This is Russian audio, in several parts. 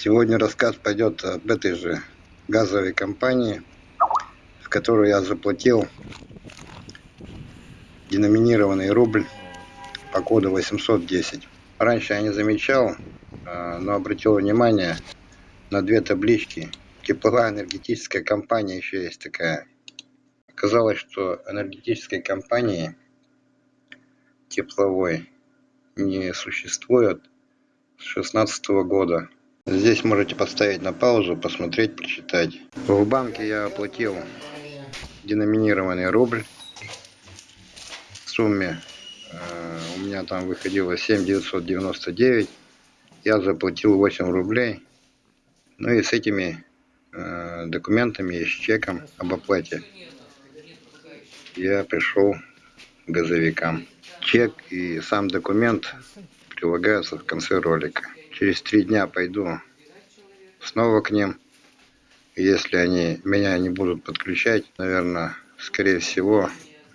Сегодня рассказ пойдет об этой же газовой компании, в которую я заплатил деноминированный рубль по коду 810. Раньше я не замечал, а, но обратил внимание на две таблички. Тепловая энергетическая компания еще есть такая. Оказалось, что энергетической компании тепловой не существует с 16 года. Здесь можете поставить на паузу, посмотреть, прочитать. В банке я оплатил деноминированный рубль в сумме. Э, у меня там выходило 7 999. Я заплатил 8 рублей. Ну и с этими э, документами и с чеком об оплате я пришел к газовикам. Чек и сам документ прилагаются в конце ролика. Через три дня пойду снова к ним. Если они меня не будут подключать, наверное, скорее всего,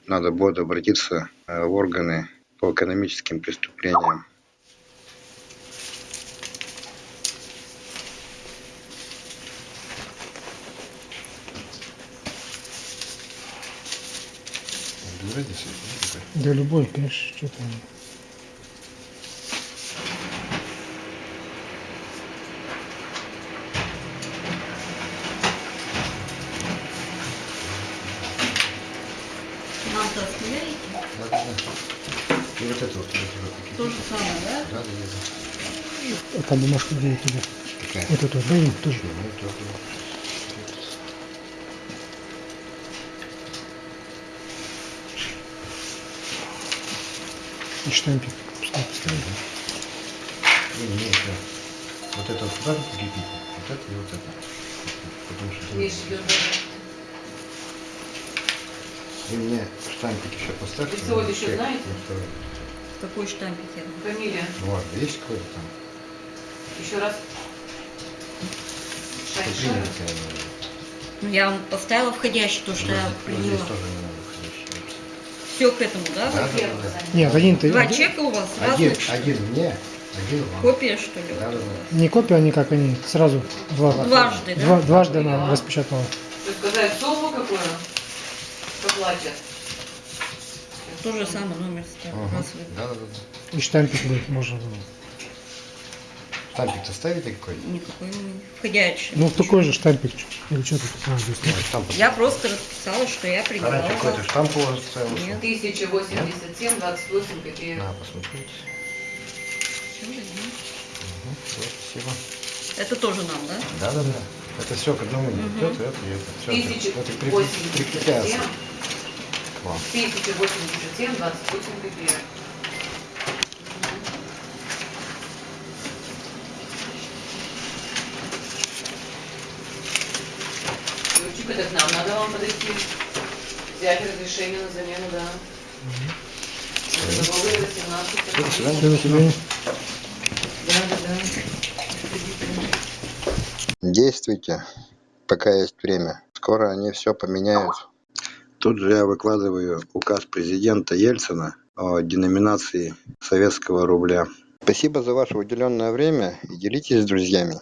надо будет обратиться э, в органы по экономическим преступлениям. Да любой, конечно, что Нам-то оставляете? Да, да, да. И вот это вот. То же самое, да? Да, да, да. А там бумажка где у тебя? Какая? Вот эту, им тоже. Ну, тоже. И штампик. Пускай поставим. Не, не, это. Вот это вот туда прикрепить. Вот это и вот это. Потому что... Видишь, идет даже. Вы мне штампик еще поставьте. Лицевой на еще чек. знаете? Ну. Какой штампик я? Фамилия. Ну ладно, есть какой-то там? Еще раз. Наверное. Ну, я вам поставила входящий, то, что я Вот приняла. Здесь тоже не надо входящий написать. Все к этому, да? Да, да, да. Нет, один ты. Два чека у вас Один, разных? один мне, один вам. Копия, что ли? Да, да, да. Не копия, они как они сразу два, Дважды, да? два, дважды она распечатала. Сказать сумму какую заплатят. То же самое, номер ставь. Ага. Да, да, да. И штампик будет, можно. Штампик-то ставите какой? Никакой не входящий. Ну, такой же штампик. Или что тут? А, здесь. Я просто расписала, что я. Раньше у какой-то вас. штамп у вас ставился. Нет. 1087, 28 копеек. На, посмотрите. Да. Угу, вот, спасибо. Это тоже нам, да? Да, да, да. Это все к одному идет, это и это. Все, это 1087, прикрепляется к вам. 1087, 28 копеек. Ключик это к нам надо вам подойти. Взять разрешение на замену, да. Договор 18. До свидания. Всё, до свидания. Да, да, да. Действуйте, пока есть время. Скоро они все поменяют. Тут же я выкладываю указ президента Ельцина о деноминации советского рубля. Спасибо за ваше уделенное время и делитесь с друзьями.